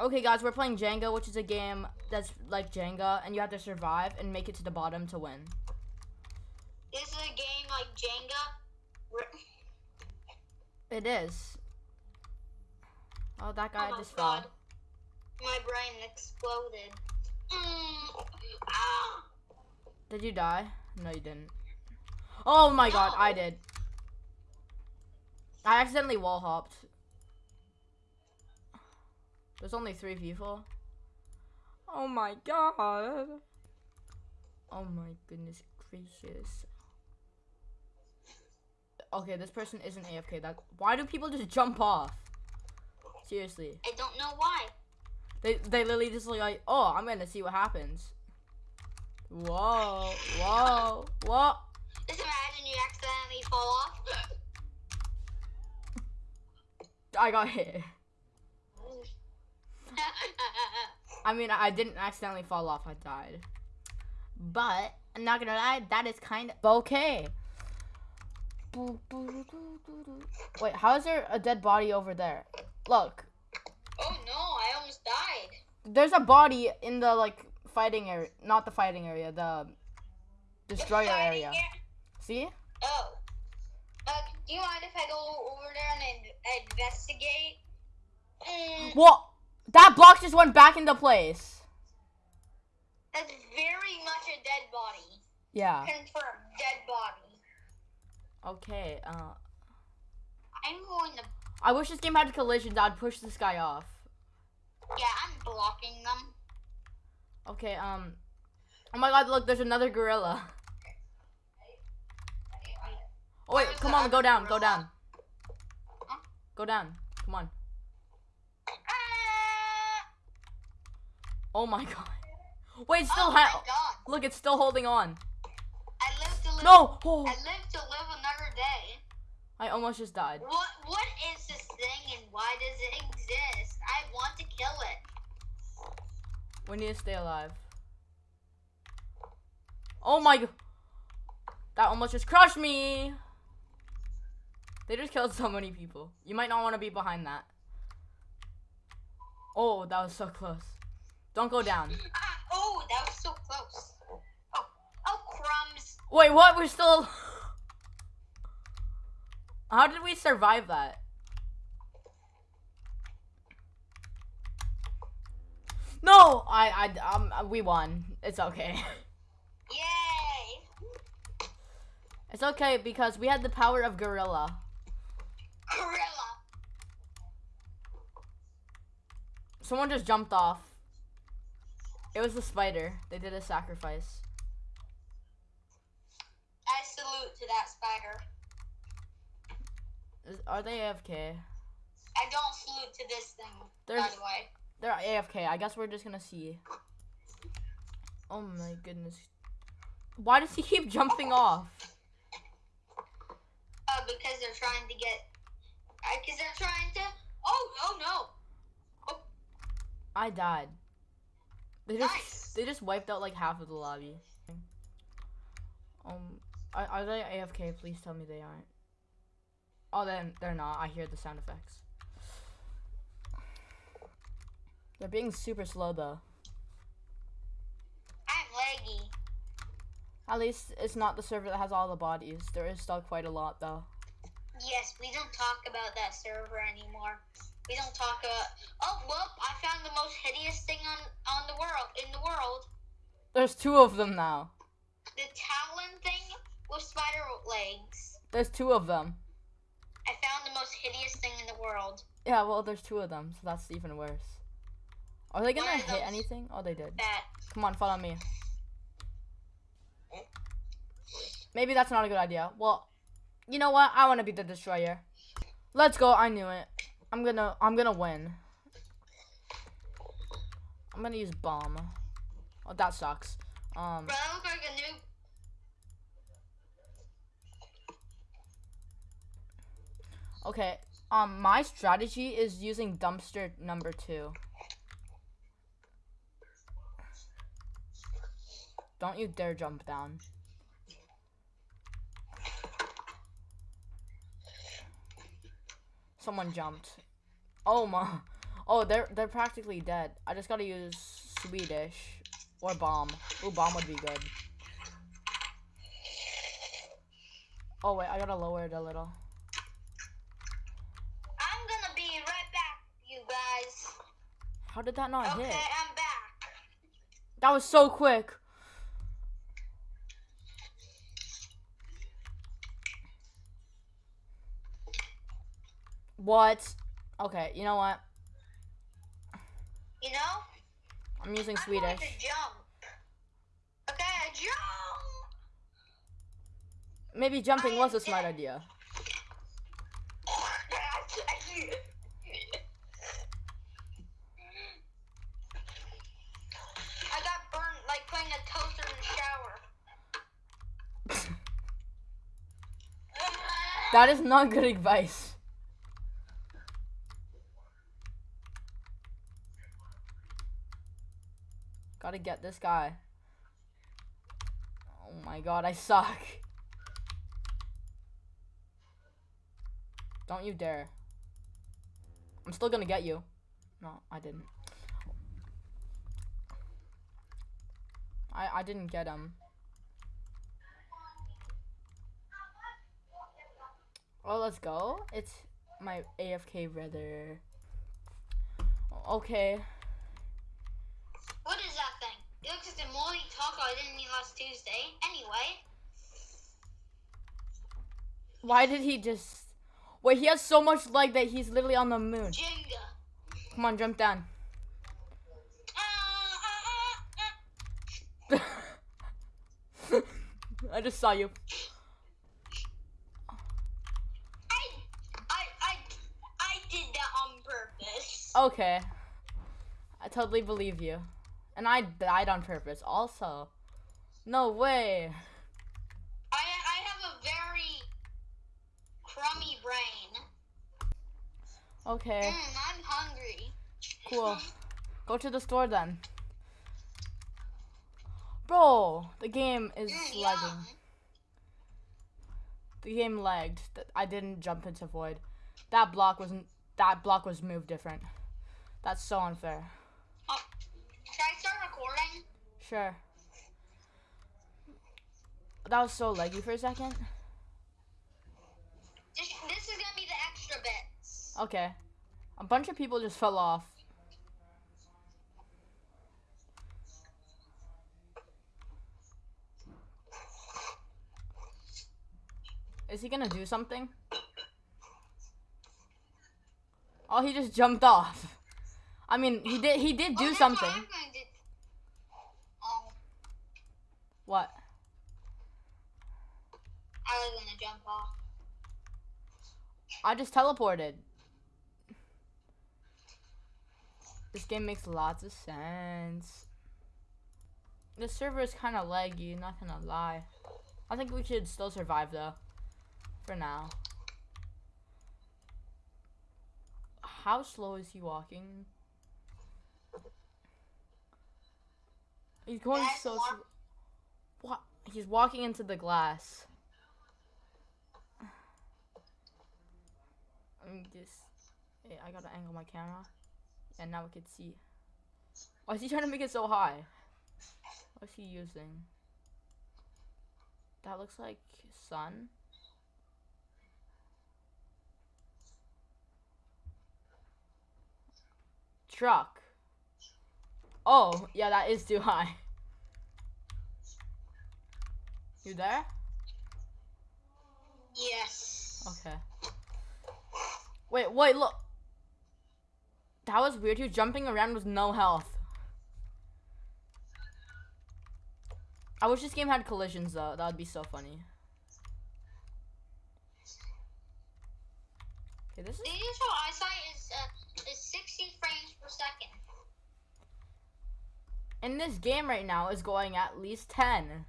Okay, guys, we're playing Jenga, which is a game that's like Jenga, and you have to survive and make it to the bottom to win. This is a game like Jenga. It is. Oh, that guy oh just god. fell. My brain exploded. Mm. Ah. Did you die? No, you didn't. Oh my god, I did. I accidentally wall hopped. There's only three people. Oh my god. Oh my goodness gracious. Okay, this person isn't AFK. That why do people just jump off? Seriously. I don't know why. They they literally just like, oh, I'm gonna see what happens. Whoa, whoa, whoa. Just imagine you accidentally fall off. I got hit. I mean, I didn't accidentally fall off. I died. But I'm not gonna lie, that is kind of okay. Wait, how is there a dead body over there? Look, oh no, I almost died. there's a body in the like fighting area, not the fighting area, the The destroyer fighting area. ar- See? Oh. Uh, do you mind if I go over there and in- investigate? Mm, What? That block just went back into place. that's very much a dead body. Yeah. Confirmed, dead body. Okay. Uh, I'm going to. I wish this game had collisions. I'd push this guy off. Yeah, I'm blocking them. Okay, um. Oh my god, look, there's another gorilla. Oh, wait, Where's come on, go down, go down. Huh? Go down. Come on. Ah! Oh my god. Wait, it's still oh. Look, it's still holding on. I live to live. No! Oh, I live to live another day. I almost just died. What What is this thing and why does it exist? I want to kill it. We need to stay alive. Oh my god. That almost just crushed me. They just killed so many people. You might not want to be behind that. Oh, that was so close. Don't go down. Ah, oh, that was so close. Oh, oh, crumbs. Wait, what? We're still. How did we survive that? No, I, I, um, we won. It's okay. Yay! It's okay because we had the power of gorilla. Gorilla. Someone just jumped off. It was the spider. They did a sacrifice. I salute to that spider. Is, are they AFK? I don't salute to this thing, by the way. They're AFK. I guess we're just gonna see. Oh my goodness. Why does he keep jumping off? Uh, because they're trying to get. Because they're trying to. Oh, oh no! I died. They just Nice. they just wiped out like half of the lobby. Um, are, are they AFK? Please tell me they aren't. Oh, then they're not. I hear the sound effects. They're being super slow though. I'm laggy. At least it's not the server that has all the bodies. There is still quite a lot though. Yes, we don't talk about that server anymore. We don't talk about. Oh well, I found the most hideous thing on on the world in the world. There's two of them now. The talon thing with spider legs. There's two of them. I found the most hideous thing in the world. Yeah, well, there's two of them, so that's even worse. Are they gonna hit anything? Oh, they did. That Come on, follow me. Maybe that's not a good idea. Well, you know what? I want to be the destroyer. Let's go. I knew it. I'm gonna. I'm gonna win. I'm gonna use bomb. Oh, that sucks. Um. bro, that look like a new. Okay. Um. My strategy is using dumpster number two. Don't you dare jump down. Someone jumped. Oh my. Oh, they're they're practically dead. I just gotta use Swedish or bomb. Ooh, bomb would be good. Oh wait, I gotta lower it a little. I'm gonna be right back, you guys. How did that not Okay, hit? I'm back. That was so quick. What? Okay, you know what? You know? I'm using I'm going Swedish. to jump. Okay, jump. Maybe jumping I was a smart dead. idea. I got burned like putting a toaster in the shower. That is not good advice. Gotta get this guy. Oh my god, I suck. Don't you dare. I'm still gonna get you. No, I didn't. I I didn't get him. Oh, let's go. It's my AFK brother. Okay. What is that thing? It looks like the moldy taco I didn't eat last Tuesday. Anyway, Why did he just... Wait, he has so much leg that he's literally on the moon. Jenga. Come on, jump down. I just saw you. I, I, I, I did that on purpose. Okay. I totally believe you. And I died on purpose also. No way. I, I have a very crummy brain. Okay, Mm, I'm hungry. cool. Go to the store then. Bro, the game is Mm, lagging. The game lagged. I didn't jump into void. That block wasn't. That block was moved different. That's so unfair. Oh, should I start recording? Sure. That was so leggy for a second. This, this is gonna be the extra bits. Okay. A bunch of people just fell off. Is he gonna do something? Oh, he just jumped off. I mean, he did. He did Oh, do what something. I'm gonna do. Oh, What? I was gonna jump off. I just teleported. This game makes lots of sense. The server is kind of laggy, not gonna lie. I think we should still survive though. For now. How slow is he walking? He's going That's so slow. What? He's walking into the glass. I'm just. Hey, I gotta angle my camera. And now we can see. Why is he trying to make it so high? What's he using? That looks like sun. Truck. Oh, yeah, that is too high. You there? Yes. Okay. Wait, wait, look. That was weird. He was jumping around with no health. I wish this game had collisions though. That would be so funny. Okay, this is The usual eyesight is uh, is 60 frames per second. in this game right now is going at least 10.